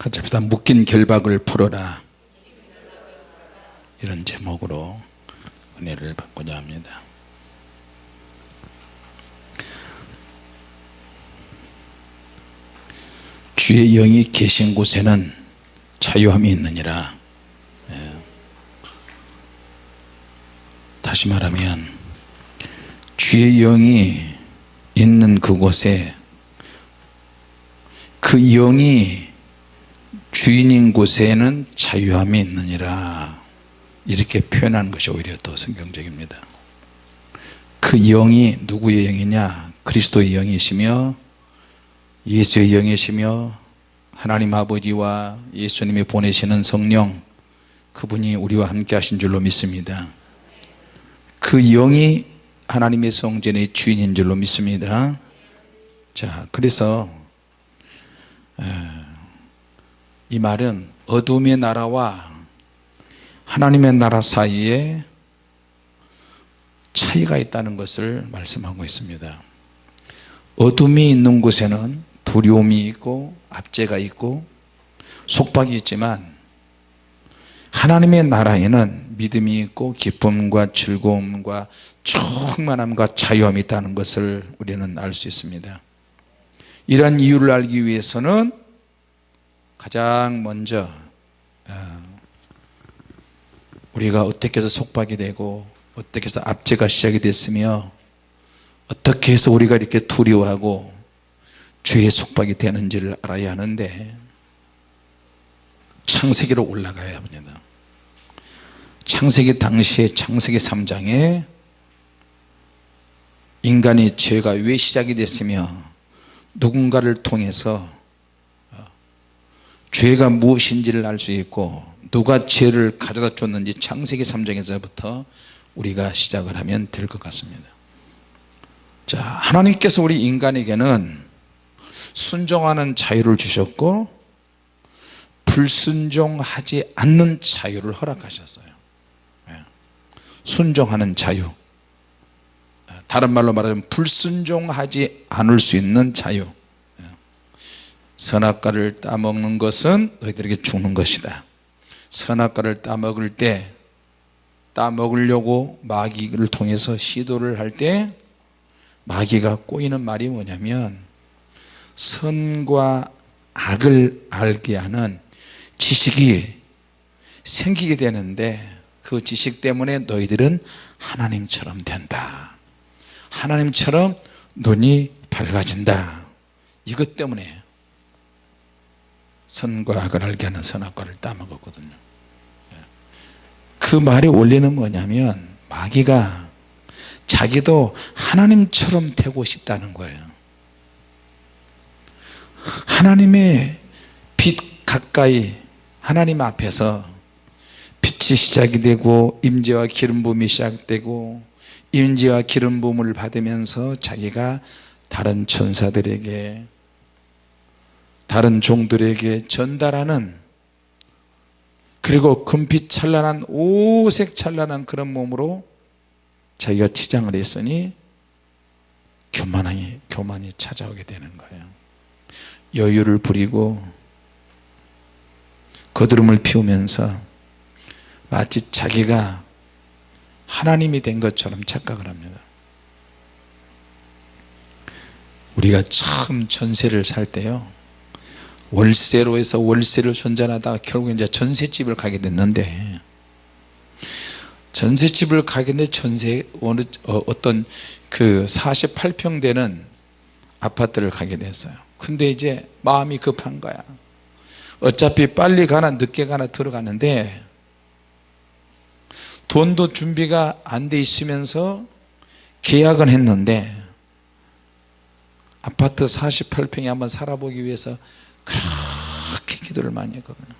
같이 합시다. 묶인 결박을 풀어라. 이런 제목으로 은혜를 받고자 합니다. 주의 영이 계신 곳에는 자유함이 있느니라. 예. 다시 말하면 주의 영이 있는 그곳에 그 영이 주인인 곳에는 자유함이 있느니라. 이렇게 표현하는 것이 오히려 더 성경적입니다. 그 영이 누구의 영이냐? 그리스도의 영이시며 예수의 영이시며 하나님 아버지와 예수님이 보내시는 성령 그분이 우리와 함께 하신 줄로 믿습니다. 그 영이 하나님의 성전의 주인인 줄로 믿습니다. 자 그래서 이 말은 어둠의 나라와 하나님의 나라 사이에 차이가 있다는 것을 말씀하고 있습니다. 어둠이 있는 곳에는 두려움이 있고 압제가 있고 속박이 있지만 하나님의 나라에는 믿음이 있고 기쁨과 즐거움과 충만함과 자유함이 있다는 것을 우리는 알 수 있습니다. 이러한 이유를 알기 위해서는 가장 먼저 아, 우리가 어떻게 해서 속박이 되고 어떻게 해서 압제가 시작이 됐으며 어떻게 해서 우리가 이렇게 두려워하고 죄의 속박이 되는지를 알아야 하는데 창세기로 올라가야 합니다. 창세기 당시에 창세기 3장에 인간의 죄가 왜 시작이 됐으며 누군가를 통해서 어, 죄가 무엇인지를 알 수 있고 누가 죄를 가져다 줬는지 창세기 3장에서부터 우리가 시작을 하면 될 것 같습니다 자 하나님께서 우리 인간에게는 순종하는 자유를 주셨고 불순종하지 않는 자유를 허락하셨어요 예. 순종하는 자유 다른 말로 말하면 불순종하지 않을 수 있는 자유 예. 선악과를 따먹는 것은 너희들에게 죽는 것이다. 선악과를 따먹을 때 따먹으려고 마귀를 통해서 시도를 할 때 마귀가 꼬이는 말이 뭐냐면 선과 악을 알게 하는 지식이 생기게 되는데 그 지식 때문에 너희들은 하나님처럼 된다. 하나님처럼 눈이 밝아진다. 이것 때문에 선과 악을 알게 하는 선악과를 따먹었거든요. 그 말의 원리는 뭐냐면 마귀가 자기도 하나님처럼 되고 싶다는 거예요. 하나님의 빛 가까이 하나님 앞에서 빛이 시작이 되고 임재와 기름 부음이 시작되고 임재와 기름 부음을 받으면서 자기가 다른 천사들에게 다른 종들에게 전달하는 그리고 금빛 찬란한 오색 찬란한 그런 몸으로 자기가 치장을 했으니 교만이, 교만이 찾아오게 되는 거예요. 여유를 부리고 거드름을 피우면서 마치 자기가 하나님이 된 것처럼 착각을 합니다. 우리가 처음 전세를 살 때요 월세로 해서 월세를 손전하다가 결국 이제 전세집을 가게 됐는데 전세집을 가게 됐는데 전세 어느 어, 어떤 그 48평 되는 아파트를 가게 됐어요. 근데 이제 마음이 급한 거야. 어차피 빨리 가나 늦게 가나 들어가는데 돈도 준비가 안 돼 있으면서 계약은 했는데 아파트 48평에 한번 살아보기 위해서 그렇게 기도를 많이 했거든요.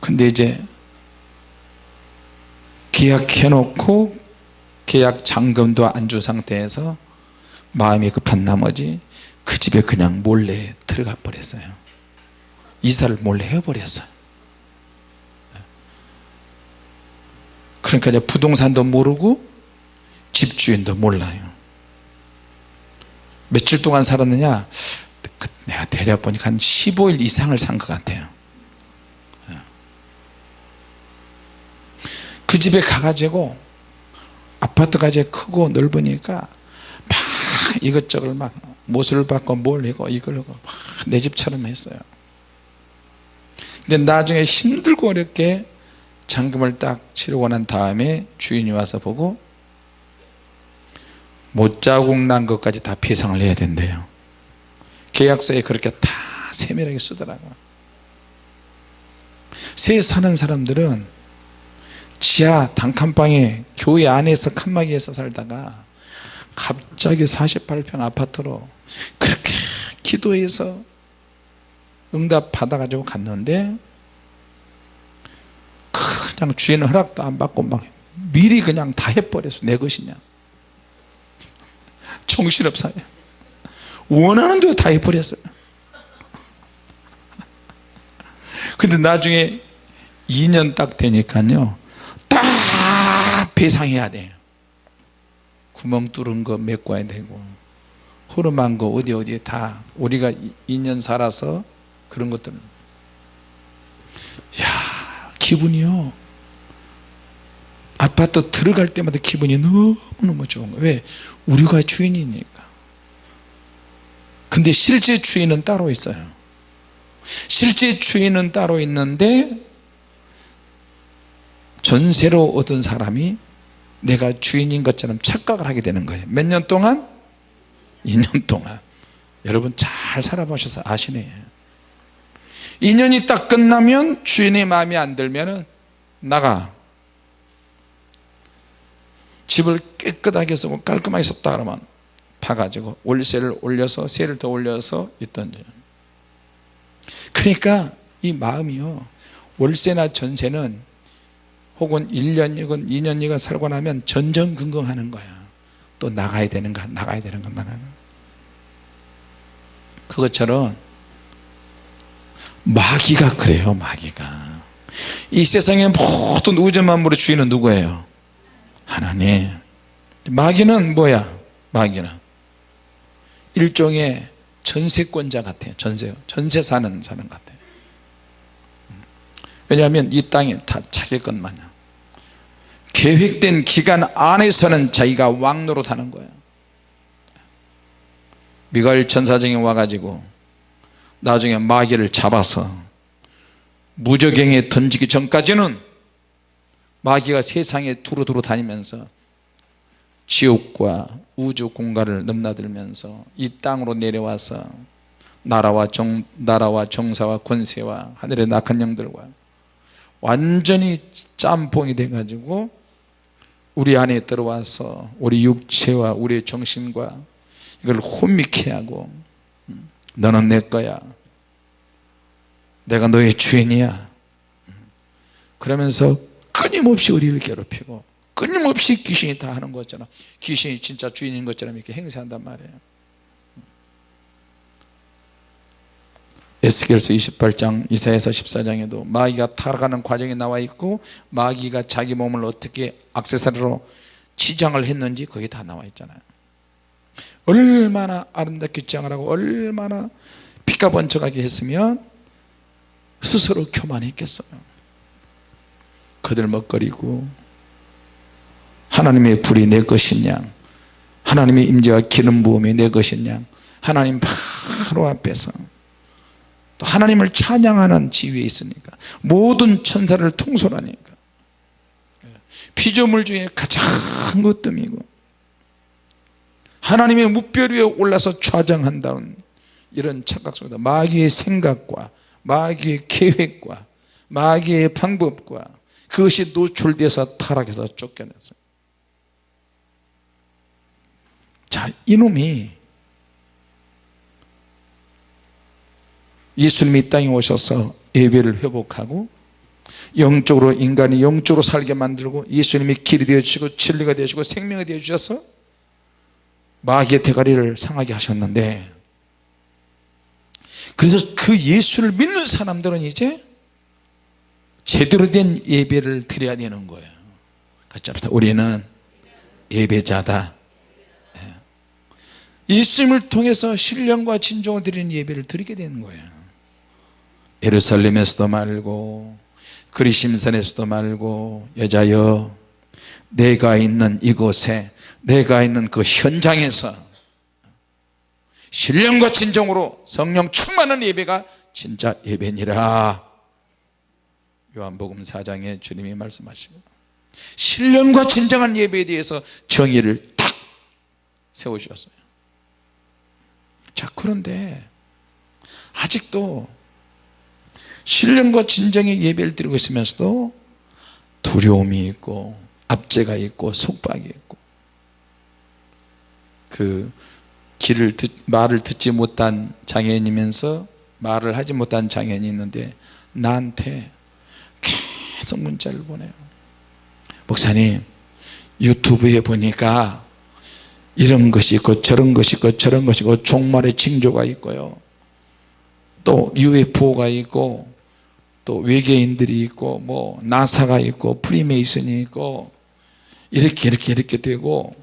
근데 이제 계약해 놓고 계약 잔금도 안 준 상태에서 마음이 급한 나머지 그 집에 그냥 몰래 들어가 버렸어요. 이사를 몰래 해버렸어요. 그러니까 이제 부동산도 모르고 집주인도 몰라요 며칠 동안 살았느냐? 그 내가 대략 보니까 한 15일 이상을 산 것 같아요. 그 집에 가가지고 아파트가 이제 크고 넓으니까 막 이것저것 막 못을 받고 뭘 하고 이걸 막 내 집처럼 했어요. 근데 나중에 힘들고 어렵게 잔금을 딱 치르고 난 다음에 주인이 와서 보고 못자국 난 것까지 다 배상을 해야 된대요. 계약서에 그렇게 다 세밀하게 쓰더라고요. 새 사는 사람들은 지하 단칸방에 교회 안에서 칸막이에서 살다가 갑자기 48평 아파트로 그렇게 기도해서 응답 받아가지고 갔는데 그냥 주인 허락도 안 받고 막 미리 그냥 다 해버렸어. 내 것이냐 정신없어요 원하는 대로 다 해버렸어요. 근데 나중에 2년 딱 되니까요 딱 배상해야 돼요. 구멍 뚫은 거 메꿔야 되고 흐름한 거 어디 어디에 다 우리가 2년 살아서 그런 것들은. 야 기분이요 아파트 들어갈 때마다 기분이 너무너무 좋은 거예요. 왜? 우리가 주인이니까. 근데 실제 주인은 따로 있어요. 실제 주인은 따로 있는데 전세로 얻은 사람이 내가 주인인 것처럼 착각을 하게 되는 거예요. 몇 년 동안? 2년 동안. 여러분 잘 살아보셔서 아시네. 2년이 딱 끝나면 주인의 마음에 안 들면 나가 집을 깨끗하게 쓰고 깔끔하게 썼다 그러면 파가지고 월세를 올려서 세를 더 올려서 있던 그러니까 이 마음이요. 월세나 전세는 혹은 1년이건 2년이건 살고 나면 전전긍긍하는 거야. 또 나가야 되는가 나가야 되는가 나는. 그것처럼 마귀가 그래요 마귀가. 이 세상의 모든 우주 만물의 주인은 누구예요 하나님. 마귀는 뭐야? 마귀는 일종의 전세권자 같아요. 전세 전세 사는 사람 같아요. 왜냐하면 이 땅이 다 자기 것 마냥. 계획된 기간 안에서는 자기가 왕노릇하는 거예요. 미가엘 천사장이 와가지고 나중에 마귀를 잡아서 무적행에 던지기 전까지는 마귀가 세상에 두루두루 다니면서 지옥과 우주 공간을 넘나들면서 이 땅으로 내려와서 나라와 정, 나라와 정사와 권세와 하늘의 낙한 영들과 완전히 짬뽕이 돼 가지고 우리 안에 들어와서 우리 육체와 우리의 정신과 이걸 혼미케 하고 음, 너는 내 거야. 내가 너의 주인이야. 그러면서 끊임없이 우리를 괴롭히고 끊임없이 귀신이 다 하는 것처럼 귀신이 진짜 주인인 것처럼 이렇게 행세한단 말이에요. 에스겔서 28장 이사야서 14장에도 마귀가 타락하는 과정이 나와 있고 마귀가 자기 몸을 어떻게 악세사리로 치장을 했는지 거기 다 나와 있잖아요. 얼마나 아름답게 치장을 하고 얼마나 피가 번쩍하게 했으면 스스로 교만했겠어요 거들먹거리고 하나님의 불이 내 것이냐? 하나님의 임재와 기름 부음이 내 것이냐? 하나님 바로 앞에서 또 하나님을 찬양하는 지위에 있으니까 모든 천사를 통솔하니까 피조물 중에 가장 으뜸이고 하나님의 무별 위에 올라서 좌장한다는 이런 착각 속에서 마귀의 생각과 마귀의 계획과 마귀의 방법과 그것이 노출돼서 타락해서 쫓겨났어요. 자 이놈이 예수님이 이 땅에 오셔서 예배를 회복하고 영적으로 인간이 영적으로 살게 만들고 예수님이 길이 되어주시고 진리가 되어주시고 생명이 되어주셔서 마귀의 대가리를 상하게 하셨는데 그래서 그 예수를 믿는 사람들은 이제 제대로 된 예배를 드려야 되는 거예요. 같이 합시다. 우리는 예배자다. 예수님을 통해서 신령과 진정을 드리는 예배를 드리게 되는 거예요. 예루살렘에서도 말고 그리심산에서도 말고 여자여 내가 있는 이곳에 내가 있는 그 현장에서 신령과 진정으로 성령 충만한 예배가 진짜 예배니라 요한복음 4장에 주님이 말씀하시고 신령과 진정한 예배에 대해서 정의를 딱 세우셨어요. 자 그런데 아직도 신령과 진정의 예배를 드리고 있으면서도 두려움이 있고 압제가 있고 속박이 있고 그 길을 듣, 말을 듣지 못한 장애인이면서 말을 하지 못한 장애인이 있는데 나한테 계속 문자를 보내요. 목사님 유튜브에 보니까 이런 것이 있고 저런 것이 있고 저런 것이 있고 종말의 징조가 있고요. 또 UFO가 있고 또 외계인들이 있고 뭐 나사가 있고 프리메이슨이 있고 이렇게 이렇게 이렇게 되고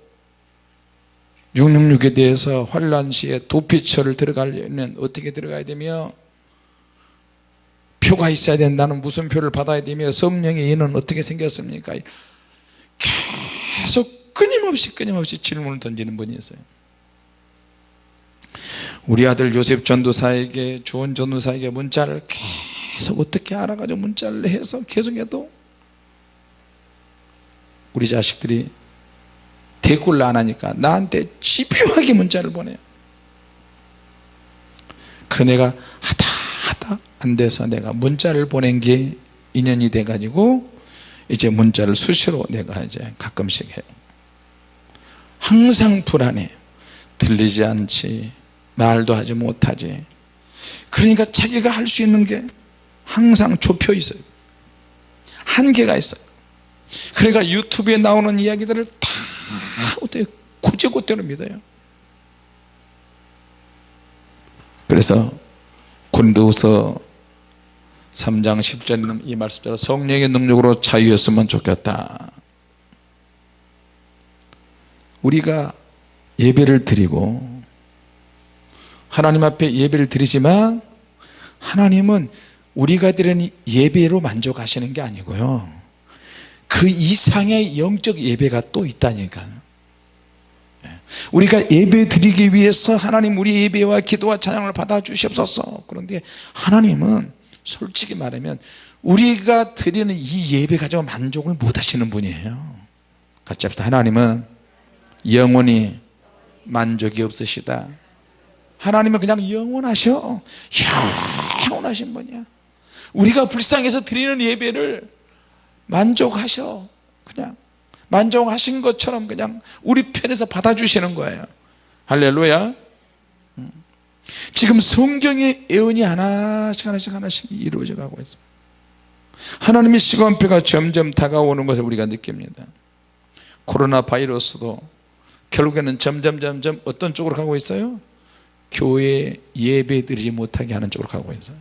666에 대해서 환란 시에 도피처를 들어가려면 어떻게 들어가야 되며 표가 있어야 된다는 무슨 표를 받아야 되며 성령의 인은 어떻게 생겼습니까? 계속 끊임없이 끊임없이 질문을 던지는 분이 있어요. 우리 아들 요셉 전도사에게 주원 전도사에게 문자를 계속 어떻게 알아가지고 문자를 해서 계속해도 우리 자식들이 대꾸를 안 하니까 나한테 집요하게 문자를 보내요. 그래 내가 안 돼서 내가 문자를 보낸 게 인연이 돼 가지고 이제 문자를 수시로 내가 이제 가끔씩 해요 항상 불안해. 들리지 않지. 말도 하지 못하지. 그러니까 자기가 할 수 있는 게 항상 좁혀 있어요. 한계가 있어요. 그러니까 유튜브에 나오는 이야기들을 다 어떻게 고제고대로 믿어요. 그래서 고린도후서 3장 10절에 이 말씀대로 성령의 능력으로 자유했으면 좋겠다 우리가 예배를 드리고 하나님 앞에 예배를 드리지만 하나님은 우리가 드리는 예배로 만족하시는 게 아니고요 그 이상의 영적 예배가 또 있다니까요 예. 우리가 예배 드리기 위해서 하나님 우리 예배와 기도와 찬양을 받아 주시옵소서. 그런데 하나님은 솔직히 말하면 우리가 드리는 이 예배 가지고 만족을 못 하시는 분이에요. 같이 합시다. 하나님은 영원히 만족이 없으시다. 하나님은 그냥 영원하셔. 영원하신 분이야. 우리가 불쌍해서 드리는 예배를 만족하셔. 그냥 만족하신 것처럼 그냥 우리 편에서 받아주시는 거예요 할렐루야 음. 지금 성경의 예언이 하나씩 하나씩 하나씩 이루어져 가고 있어요 하나님의 시간표가 점점 다가오는 것을 우리가 느낍니다 코로나 바이러스도 결국에는 점점 점점 어떤 쪽으로 가고 있어요? 교회 예배 드리지 못하게 하는 쪽으로 가고 있어요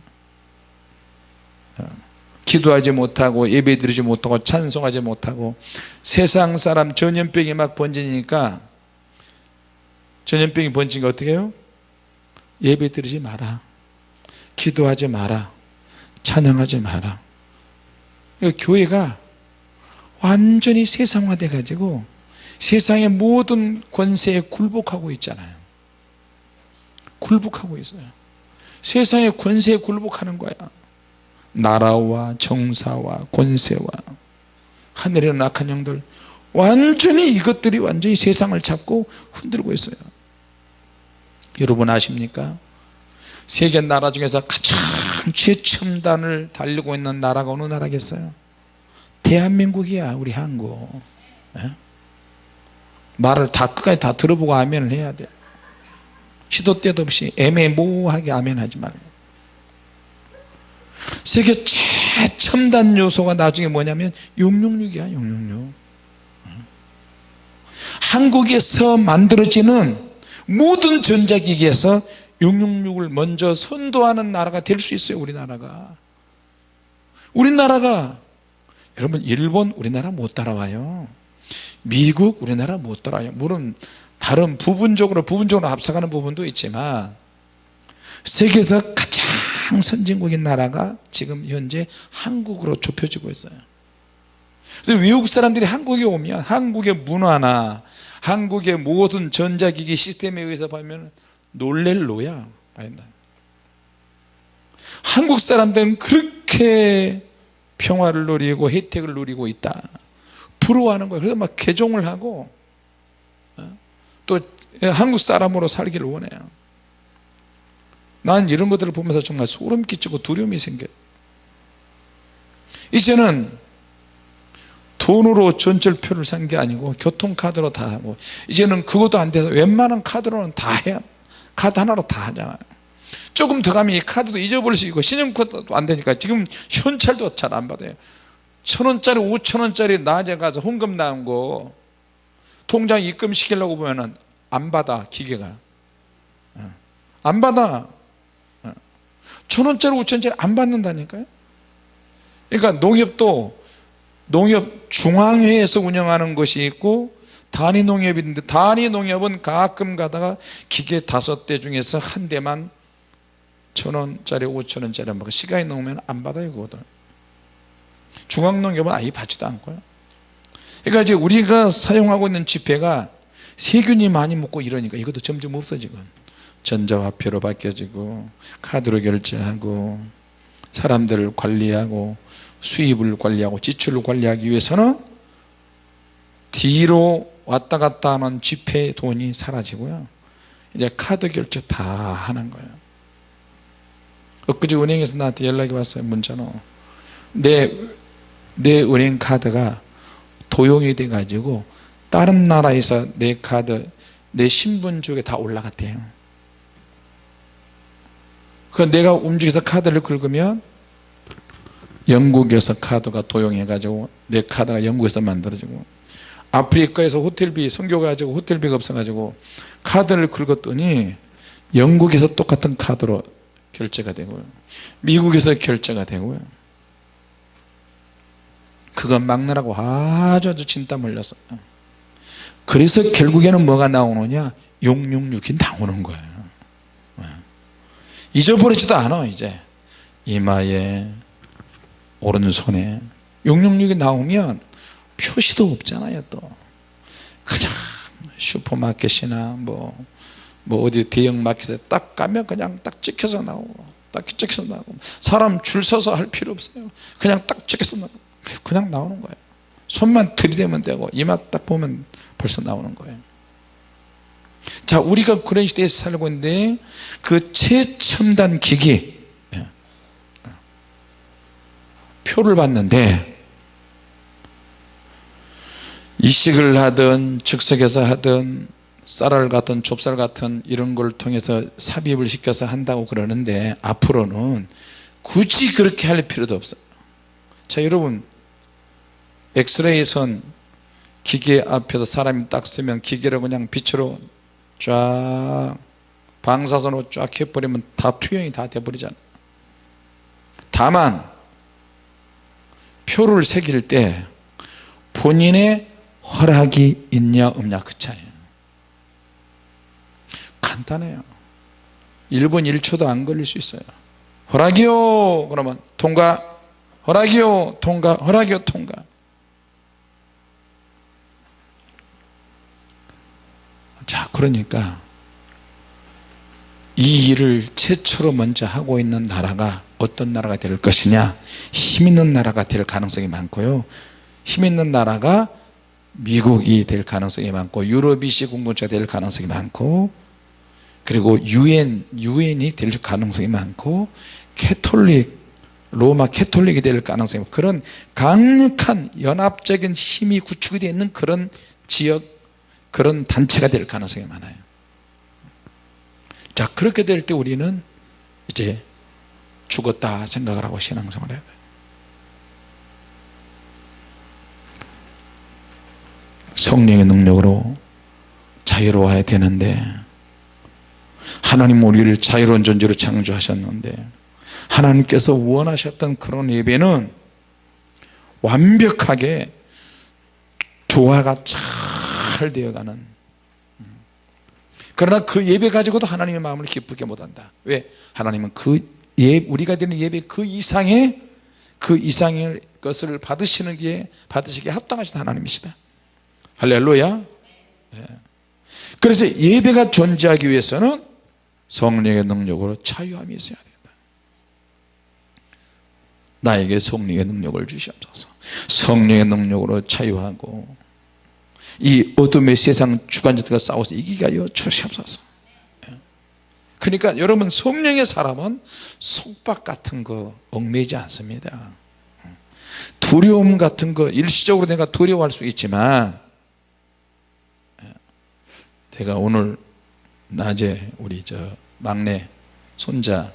기도하지 못하고 예배 드리지 못하고 찬송하지 못하고 세상 사람 전염병이 막 번지니까 전염병이 번지니까 어떻게 해요? 예배 드리지 마라. 기도하지 마라. 찬양하지 마라. 교회가 완전히 세상화돼 가지고 세상의 모든 권세에 굴복하고 있잖아요. 굴복하고 있어요. 세상의 권세에 굴복하는 거야 나라와 정사와 권세와 하늘의 낙한 영들 완전히 이것들이 완전히 세상을 잡고 흔들고 있어요. 여러분 아십니까? 세계 나라 중에서 가장 최첨단을 달리고 있는 나라가 어느 나라겠어요? 대한민국이야 우리 한국. 예? 말을 다 끝까지 다 들어보고 아멘을 해야 돼. 시도 때도 없이 애매모호하게 아멘하지 말고 세계 최첨단 요소가 나중에 뭐냐면 666이야 666 한국에서 만들어지는 모든 전자기기에서 666을 먼저 선도하는 나라가 될 수 있어요 우리나라가. 우리나라가 여러분 일본 우리나라 못 따라와요. 미국 우리나라 못 따라와요. 물론 다른 부분적으로 부분적으로 앞서가는 부분도 있지만 세계에서 가장 선진국인 나라가 지금 현재 한국으로 좁혀지고 있어요. 그래서 외국 사람들이 한국에 오면 한국의 문화나 한국의 모든 전자기기 시스템에 의해서 보면 놀랄 노야 한국 사람들은 그렇게 평화를 누리고 혜택을 누리고 있다. 부러워하는 거예요. 그래서 막 개종을 하고 어? 또 한국 사람으로 살기를 원해요 난 이런 것들을 보면서 정말 소름 끼치고 두려움이 생겨요 이제는 돈으로 전철표를 산 게 아니고 교통카드로 다 하고 이제는 그것도 안 돼서 웬만한 카드로는 다 해야 카드 하나로 다 하잖아요 조금 더 가면 이 카드도 잊어버릴 수 있고 신용카드도 안 되니까 지금 현찰도 잘 안 받아요 천원짜리 오천원짜리 낮에 가서 헌금 나온 거 통장 입금시키려고 보면 은 안 받아 기계가 어. 안 받아 어. 천원짜리 오천원짜리 안 받는다니까요. 그러니까 농협도 농협 중앙회에서 운영하는 것이 있고 단위 농협이 있는데 단위 농협은 가끔 가다가 기계 다섯 대 중에서 한 대만 천원짜리 오천원짜리 먹고 시간이 넘으면 안 받아요 그거도 중앙농협은 아예 받지도 않고요. 그러니까 이제 우리가 사용하고 있는 지폐가 세균이 많이 묻고 이러니까 이것도 점점 없어지고 전자화폐로 바뀌어지고 카드로 결제하고 사람들을 관리하고 수입을 관리하고 지출을 관리하기 위해서는 뒤로 왔다 갔다 하는 지폐 돈이 사라지고요. 이제 카드 결제 다 하는 거예요. 엊그제 은행에서 나한테 연락이 왔어요 문자로. 내, 내 은행 카드가 도용이 돼 가지고 다른 나라에서 내 카드 내 신분 쪽에 다 올라갔대요 그 내가 움직여서 카드를 긁으면 영국에서 카드가 도용해 가지고 내 카드가 영국에서 만들어지고 아프리카에서 호텔비 선교 가지고 호텔비가 없어 가지고 카드를 긁었더니 영국에서 똑같은 카드로 결제가 되고요. 미국에서 결제가 되고요. 그건 막느라고 아주 아주 진땀 흘렸어 그래서 결국에는 뭐가 나오느냐? 666이 나오는 거예요. 네. 잊어버리지도 않아 이제. 이마에 오른손에. 666이 나오면 표시도 없잖아요 또. 그냥 슈퍼마켓이나 뭐, 뭐 어디 대형 마켓에 딱 가면 그냥 딱 찍혀서 나오고 딱 찍혀서 나오고. 사람 줄 서서 할 필요 없어요. 그냥 딱 찍혀서 나오고. 그냥 나오는 거예요. 손만 들이대면 되고 이마 딱 보면 벌써 나오는 거예요 자 우리가 그런 시대에 살고 있는데 그 최첨단 기기 예. 표를 봤는데 이식을 하든 즉석에서 하든 쌀알 같은 좁쌀 같은 이런 걸 통해서 삽입을 시켜서 한다고 그러는데 앞으로는 굳이 그렇게 할 필요도 없어요 자 여러분 엑스레이 선 기계 앞에서 사람이 딱 쓰면 기계로 그냥 빛으로 쫙 방사선으로 쫙 해버리면 다 투영이 다 돼버리잖아. 다만 표를 새길 때 본인의 허락이 있냐 없냐 그 차이에요 간단해요. 1분 1초도 안 걸릴 수 있어요. 허락이요! 그러면 통과. 허락이요! 통과. 허락이요! 통과 자 그러니까 이 일을 최초로 먼저 하고 있는 나라가 어떤 나라가 될 것이냐? 힘 있는 나라가 될 가능성이 많고요. 힘 있는 나라가 미국이 될 가능성이 많고 유럽 EC 공동체가 될 가능성이 많고 그리고 유엔 유엔이 될 가능성이 많고 캐톨릭 로마 캐톨릭이 될 가능성이 많고 그런 강력한 연합적인 힘이 구축이 되어 있는 그런 지역 그런 단체가 될 가능성이 많아요. 자 그렇게 될 때 우리는 이제 죽었다 생각을 하고 신앙생활을 해야 돼요. 성령의 능력으로 자유로워야 되는데 하나님 우리를 자유로운 존재로 창조하셨는데 하나님께서 원하셨던 그런 예배는 완벽하게 조화가 잘 되어가는. 그러나 그 예배 가지고도 하나님의 마음을 기쁘게 못한다. 왜? 하나님은 그 예, 우리가 드리는 예배 그 이상의 그 이상의 것을 받으시는 게 받으시기에 합당하신 하나님이시다. 할렐루야. 예. 그래서 예배가 존재하기 위해서는 성령의 능력으로 자유함이 있어야 된다. 나에게 성령의 능력을 주시옵소서. 성령의 능력으로 자유하고 이 어둠의 세상 주관자들과 싸워서 하여 주시옵소서. 그러니까 여러분 성령의 사람은 속박 같은 거 얽매이지 않습니다. 두려움 같은 거 일시적으로 내가 두려워할 수 있지만 제가 오늘 낮에 우리 저 막내 손자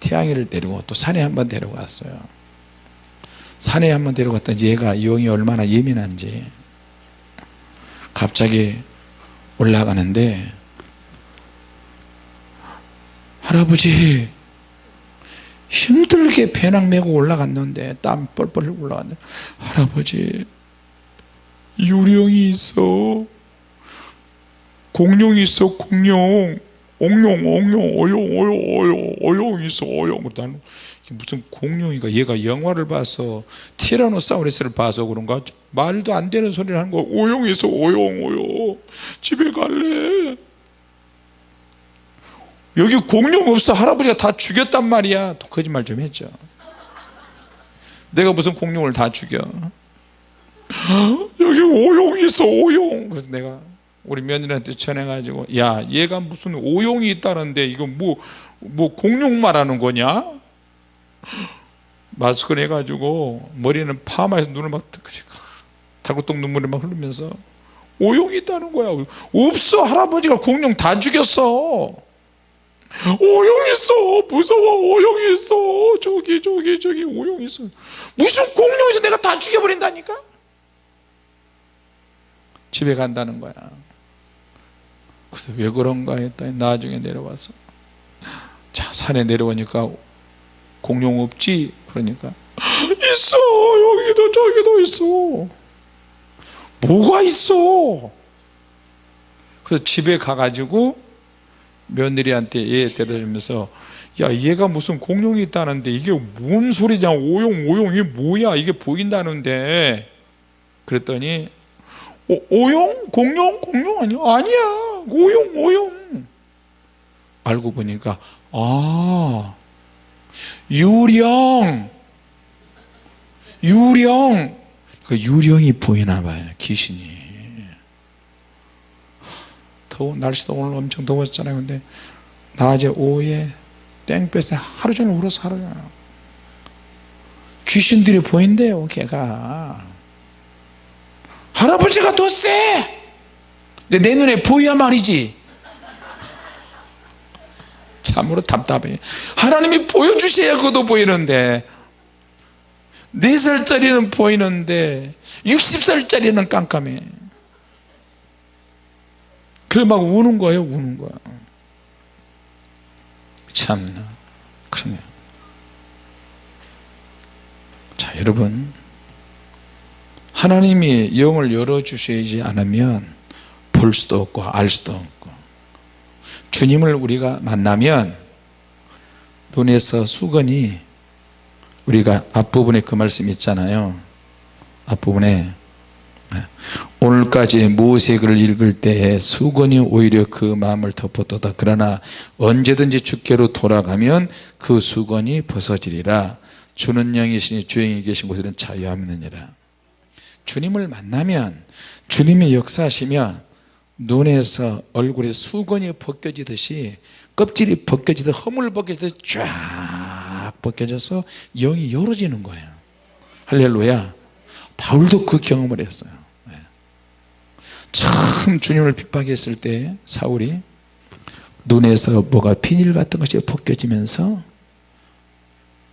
태양이를 데리고 또 산에 한번 데려갔어요. 산에 한번 데려갔더니 얘가 영이 얼마나 예민한지 갑자기 올라가는데 할아버지 힘들게 배낭 메고 올라갔는데 땀 뻘뻘 올라갔는데 할아버지 유령이 있어. 공룡이 있어 공룡. 옥룡 옥룡 어용 어용 어용 어용 있어 어용. 나는 무슨 공룡이가? 얘가 영화를 봐서 티라노사우루스를 봐서 그런가? 말도 안 되는 소리를 하는 거 오용 있어 오용 오용. 집에 갈래. 여기 공룡 없어. 할아버지가 다 죽였단 말이야. 또 거짓말 좀 했죠. 내가 무슨 공룡을 다 죽여? 여기 오용이 있어. 오용. 그래서 내가 우리 며느리한테 전해가지고 야 얘가 무슨 오용이 있다는데 이거 뭐, 뭐 공룡 말하는 거냐 마스크를 해가지고 머리는 파마해서 눈을 막 달구똥 눈물이 막 흐르면서 오용이 있다는 거야. 없어. 할아버지가 공룡 다 죽였어. 오용 있어. 무서워. 오용 있어. 저기 저기 저기 오용 있어. 무슨 공룡에서 내가 다 죽여버린다니까? 집에 간다는 거야. 그래서 왜 그런가 했더니 나중에 내려와서 자 산에 내려오니까 공룡 없지 그러니까. 있어 여기도 저기도 있어. 뭐가 있어? 그래서 집에 가가지고 며느리한테 얘 데려다주면서 야 얘가 무슨 공룡이 있다는데 이게 뭔 소리냐? 오용 오용 이게 뭐야? 이게 보인다는데. 그랬더니 오, 오용? 공룡? 공룡 아니야? 아니야. 오용 오용. 알고 보니까 아 유령. 유령. 그 유령이 보이나 봐요 귀신이. 더워 날씨도 오늘 엄청 더웠잖아요. 근데 낮에 오후에 땡볕에 하루 종일 울어서 하루 종일 귀신들이 보인대요 걔가. 할아버지가 더세! 근데 내 눈에 보여야 말이지 참으로 답답해. 하나님이 보여주셔야 그도 보이는데 4살짜리는 보이는데 60살짜리는 깜깜해. 그래 막 우는 거예요 우는 거야. 참나. 그러네. 자 여러분. 하나님이 영을 열어주시지 않으면 볼 수도 없고 알 수도 없고 주님을 우리가 만나면 눈에서 수건이 우리가 앞부분에 그 말씀 있잖아요. 앞부분에. 오늘까지 모세 글을 읽을 때에 수건이 오히려 그 마음을 덮었도다. 그러나 언제든지 주께로 돌아가면 그 수건이 벗어지리라. 주는 영이시니 주영이 계신 곳에는 자유함이느니라. 주님을 만나면 주님이 역사하시면 눈에서 얼굴에 수건이 벗겨지듯이 껍질이 벗겨지듯 허물 벗겨지듯 쫙 벗겨져서 영이 열어지는 거예요. 할렐루야. 바울도 그 경험을 했어요. 네. 처음 주님을 핍박했을 때 사울이 눈에서 뭐가 비닐 같은 것이 벗겨지면서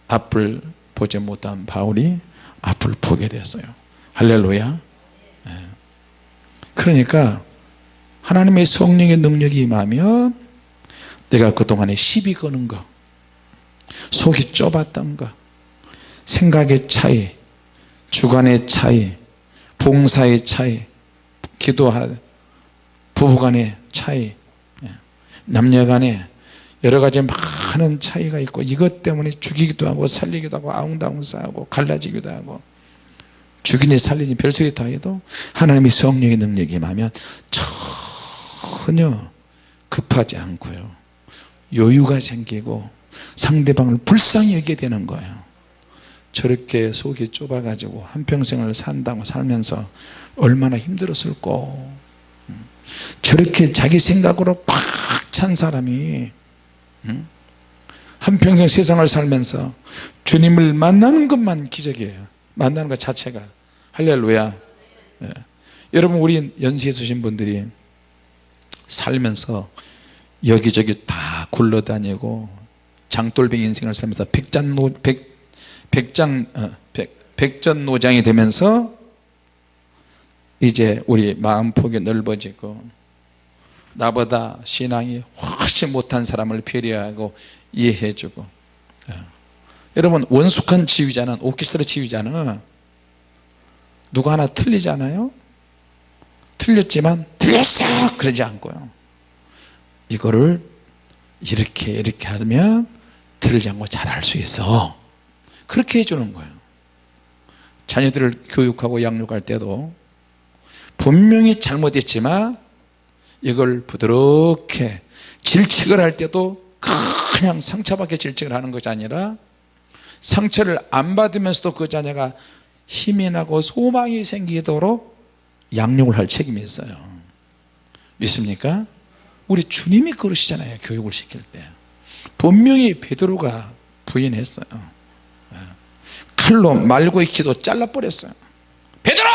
앞을 보지 못한 바울이 앞을 보게 됐어요. 할렐루야. 네. 그러니까 하나님의 성령의 능력이 임하면 내가 그동안에 시비 거는 거 속이 좁았던 거 생각의 차이 주관의 차이 봉사의 차이 기도할 부부간의 차이 예. 남녀간에 여러 가지 많은 차이가 있고 이것 때문에 죽이기도 하고 살리기도 하고 아웅다웅 싸우고 갈라지기도 하고 죽이니 살리니 별소리 다 해도 하나님의 성령의 능력이 임하면 전혀 급하지 않고요. 여유가 생기고 상대방을 불쌍히 여기게 되는 거예요. 저렇게 속이 좁아 가지고 한평생을 산다고 살면서 얼마나 힘들었을꼬 저렇게 자기 생각으로 꽉찬 사람이 한평생 세상을 살면서 주님을 만나는 것만 기적이에요. 만나는 것 자체가. 할렐루야. 예. 여러분 우리 연수에 쓰신 분들이 살면서 여기저기 다 굴러다니고 장돌뱅이 인생을 살면서 백장노, 백, 백장, 어, 백, 백전노장이 되면서 이제 우리 마음폭이 넓어지고 나보다 신앙이 훨씬 못한 사람을 배려하고 이해해주고 예. 여러분 원숙한 지휘자는 오케스트라 지휘자는 누가 하나 틀리잖아요 틀렸지만 틀렸어! 그러지 않고요. 이거를 이렇게 이렇게 하면 틀리지 않고 잘할 수 있어. 그렇게 해주는 거예요. 자녀들을 교육하고 양육할 때도 분명히 잘못했지만 이걸 부드럽게 질책을 할 때도 그냥 상처받게 질책을 하는 것이 아니라 상처를 안 받으면서도 그 자녀가 힘이 나고 소망이 생기도록 양육을 할 책임이 있어요 믿습니까? 우리 주님이 그러시잖아요 교육을 시킬 때 분명히 베드로가 부인했어요 예. 칼로 말고의 기도 잘라버렸어요 베드로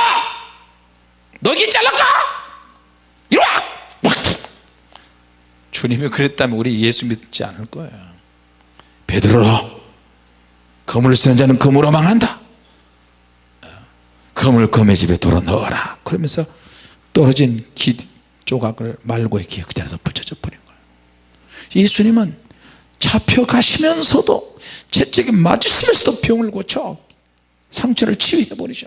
너기 잘랄까? 이리 와! 주님이 그랬다면 우리 예수 믿지 않을 거예요 베드로 검을 쓰는 자는 검으로 망한다 검을 검의 집에 돌아 넣어라. 그러면서 떨어진 기 조각을 말고의 기억 그대로 붙여져 버린 거예요. 예수님은 잡혀가시면서도 채찍에 맞으시면서도 병을 고쳐 상처를 치유해 버리죠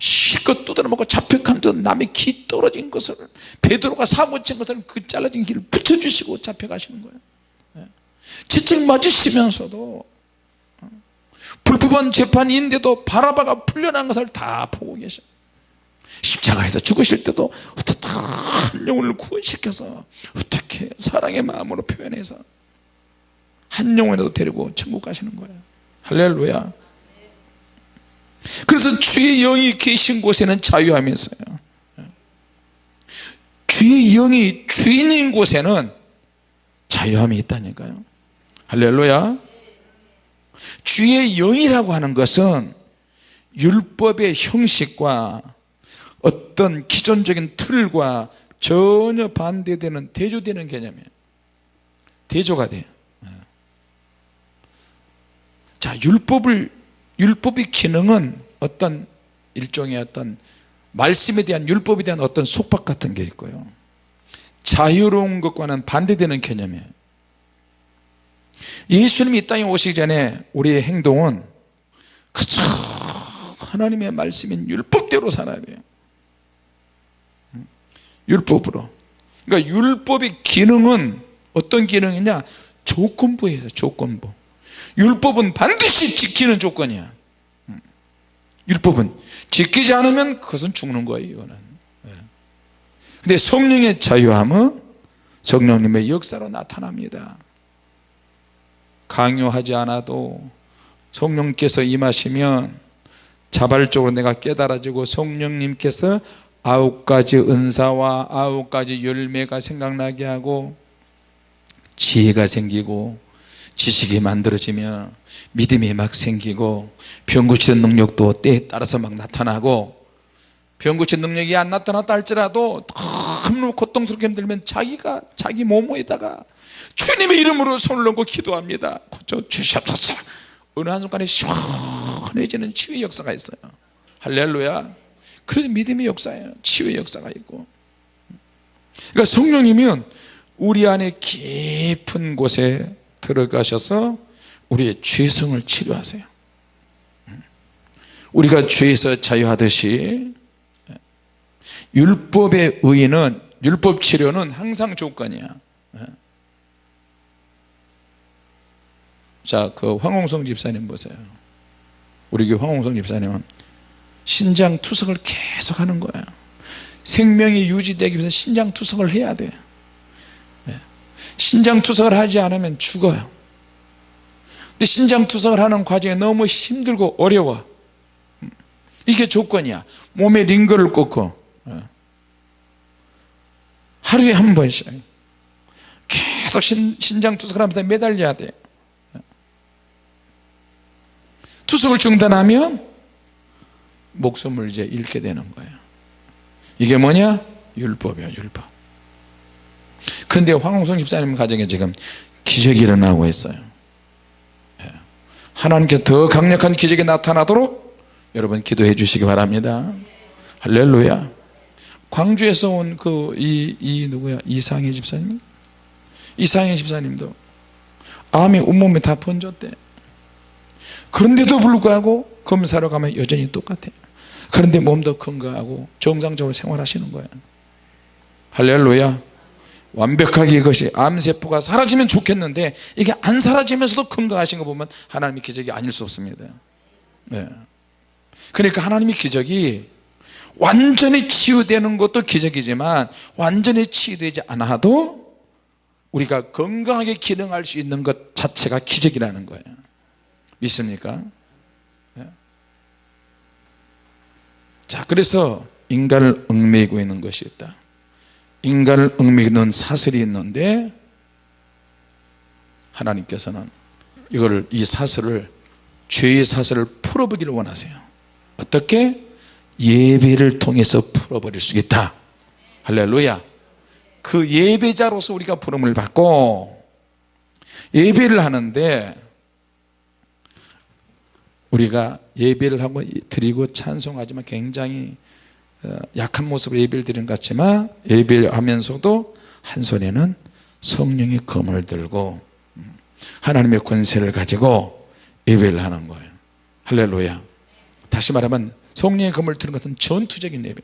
실컷 두드려먹고 잡혀가는데 남의 기 떨어진 것을 베드로가 사고친 것을 그 잘라진 길을 붙여주시고 잡혀가시는 거예요. 채찍 맞으시면서도 불법한 재판인데도 바라바가 풀려난 것을 다 보고 계셔 십자가에서 죽으실 때도 어떻게 한 영혼을 구원시켜서 어떻게 사랑의 마음으로 표현해서 한 영혼이라도 데리고 천국 가시는 거예요. 할렐루야. 그래서 주의 영이 계신 곳에는 있어요. 주의 영이 주인인 곳에는 자유함이 있다니까요. 할렐루야 주의 영이라고 하는 것은 율법의 형식과 어떤 기존적인 틀과 전혀 반대되는 대조되는 개념이에요. 대조가 돼요. 자 율법을 율법의 기능은 어떤 일종의 어떤 말씀에 대한 율법에 대한 어떤 속박 같은 게 있고요. 자유로운 것과는 반대되는 개념이에요 예수님이 이 땅에 오시기 전에 우리의 행동은 그저 하나님의 말씀인 율법대로 살아야 돼요. 율법으로. 그러니까 율법의 기능은 어떤 기능이냐? 조건부예요 조건부. 율법은 반드시 지키는 조건이야. 율법은 지키지 않으면 그것은 죽는 거예요 이거는. 예. 근데 성령의 자유함은 성령님의 역사로 나타납니다 강요하지 않아도 성령께서 임하시면 자발적으로 내가 깨달아지고 성령님께서 아홉 가지 은사와 아홉 가지 열매가 생각나게 하고 지혜가 생기고 지식이 만들어지며 믿음이 막 생기고 병 고치는 능력도 때에 따라서 막 나타나고 병 고치는 능력이 안 나타났다 할지라도 너무 고통스럽게 힘들면 자기가 자기 몸에다가 주님의 이름으로 손을 얹고 기도합니다. 고쳐 주시옵소서. 어느 한순간에 시원해지는 치유의 역사가 있어요. 할렐루야. 그래서 믿음의 역사예요. 치유의 역사가 있고. 그러니까 성령님은 우리 안에 깊은 곳에 들어가셔서 우리의 죄성을 치료하세요. 우리가 죄에서 자유하듯이 율법의 의인은 율법 치료는 항상 조건이야 예. 자 그 황홍성 집사님 보세요. 우리 교회 황홍성 집사님은 신장 투석을 계속 하는 거예요. 생명이 유지되기 위해서 신장 투석을 해야 돼. 예. 신장 투석을 하지 않으면 죽어요. 근데 신장 투석을 하는 과정이 너무 힘들고 어려워. 음. 이게 조건이야. 몸에 링거를 꽂고. 예. 하루에 한 번씩. 계속 신, 신장 투석을 하면서 매달려야 돼 투석을 중단하면 목숨을 이제 잃게 되는 거예요. 이게 뭐냐? 율법이야 율법. 그런데 황홍성 집사님 가정에 지금 기적이 일어나고 있어요. 예. 하나님께 더 강력한 기적이 나타나도록 여러분 기도해 주시기 바랍니다. 할렐루야. 광주에서 온 그 이 이 누구야? 이상희 집사님? 이상희 집사님도 암이 온몸에 다 번졌대 그런데도 불구하고 검사로 가면 여전히 똑같아. 그런데 몸도 건강하고 정상적으로 생활하시는 거예요 할렐루야. 완벽하게 이것이 암세포가 사라지면 좋겠는데 이게 안 사라지면서도 건강하신 거 보면 하나님의 기적이 아닐 수 없습니다. 네. 그러니까 하나님의 기적이 완전히 치유되는 것도 기적이지만 완전히 치유되지 않아도 우리가 건강하게 기능할 수 있는 것 자체가 기적이라는 거예요 믿습니까? 네. 자 그래서 인간을 얽매이고 있는 것이 있다 인간을 얽매이는 사슬이 있는데 하나님께서는 이거를 이 사슬을 죄의 사슬을 풀어보기를 원하세요 어떻게? 예배를 통해서 풀어버릴 수 있다 할렐루야 그 예배자로서 우리가 부름을 받고 예배를 하는데 우리가 예배를 하고 드리고 찬송하지만 굉장히 어, 약한 모습으로 예배를 드리는 것 같지만 예배를 하면서도 한 손에는 성령의 검을 들고 음, 하나님의 권세를 가지고 예배를 하는 거예요. 할렐루야. 다시 말하면 성령의 검을 드는 것은 전투적인 예배.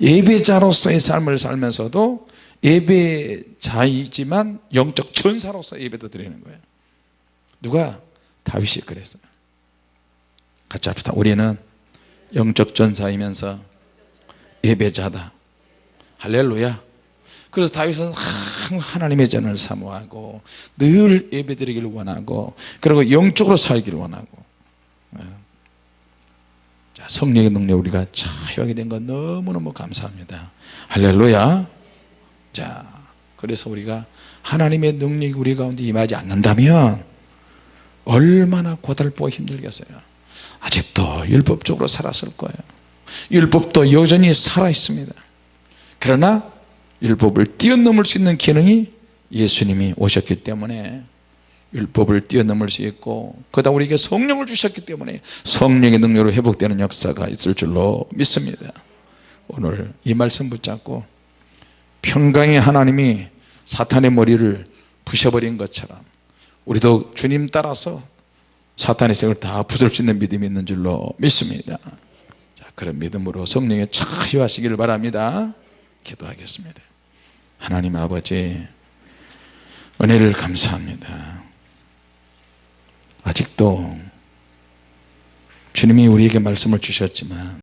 예배자로서의 삶을 살면서도 예배자이지만 영적 전사로서 예배도 드리는 거예요. 누가? 다윗이 그랬어요 같이 합시다. 우리는 영적 전사이면서 예배자다. 할렐루야. 그래서 다윗은 하나님의 전을 사모하고 늘 예배드리기를 원하고 그리고 영적으로 살기를 원하고. 예. 자, 성령의 능력 우리가 차유하게 된 건 너무너무 감사합니다. 할렐루야. 자 그래서 우리가 하나님의 능력이 우리 가운데 임하지 않는다면 얼마나 고달프고 힘들겠어요 아직도 율법적으로 살았을 거예요. 율법도 여전히 살아 있습니다. 그러나 율법을 뛰어넘을 수 있는 기능이 예수님이 오셨기 때문에 율법을 뛰어넘을 수 있고 그다 우리에게 성령을 주셨기 때문에 성령의 능력으로 회복되는 역사가 있을 줄로 믿습니다. 오늘 이 말씀 붙잡고 평강의 하나님이 사탄의 머리를 부셔버린 것처럼 우리도 주님 따라서 사탄의 색을 다 부술 수 있는 믿음이 있는 줄로 믿습니다. 자, 그런 믿음으로 성령에 차유하시기를 바랍니다. 기도하겠습니다. 하나님 아버지 은혜를 감사합니다. 아직도 주님이 우리에게 말씀을 주셨지만